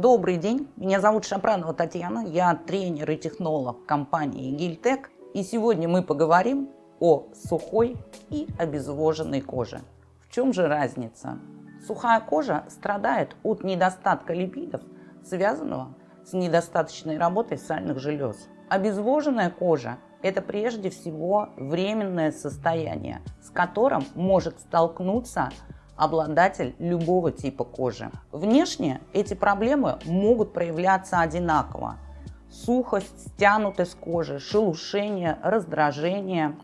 Добрый день, меня зовут Шапранова Татьяна, я тренер и технолог компании Гильтек. И сегодня мы поговорим о сухой и обезвоженной коже. В чем же разница? Сухая кожа страдает от недостатка липидов, связанного с недостаточной работой сальных желез. Обезвоженная кожа – это прежде всего временное состояние, с которым может столкнуться обладатель любого типа кожи. Внешне эти проблемы могут проявляться одинаково. Сухость, стянутость кожи, шелушение, раздражение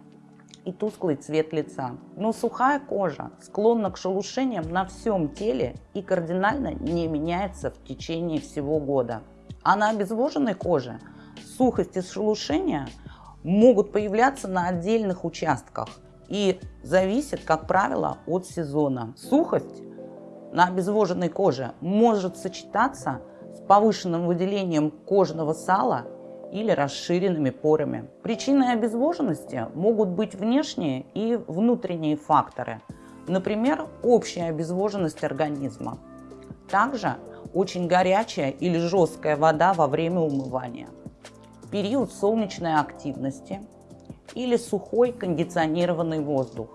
и тусклый цвет лица. Но сухая кожа склонна к шелушениям на всем теле и кардинально не меняется в течение всего года. А на обезвоженной коже сухость и шелушения могут появляться на отдельных участках – и зависит, как правило, от сезона. Сухость на обезвоженной коже может сочетаться с повышенным выделением кожного сала или расширенными порами. Причиной обезвоженности могут быть внешние и внутренние факторы, например, общая обезвоженность организма. Также очень горячая или жесткая вода во время умывания, период солнечной активности – или сухой кондиционированный воздух,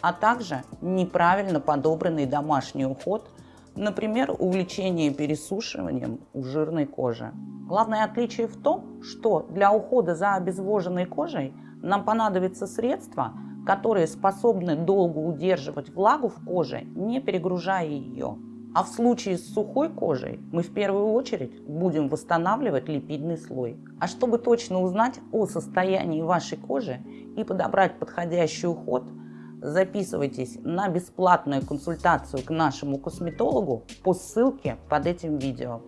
а также неправильно подобранный домашний уход, например, увлечение пересушиванием у жирной кожи. Главное отличие в том, что для ухода за обезвоженной кожей нам понадобятся средства, которые способны долго удерживать влагу в коже, не перегружая ее. А в случае с сухой кожей мы в первую очередь будем восстанавливать липидный слой. А чтобы точно узнать о состоянии вашей кожи и подобрать подходящий уход, записывайтесь на бесплатную консультацию к нашему косметологу по ссылке под этим видео.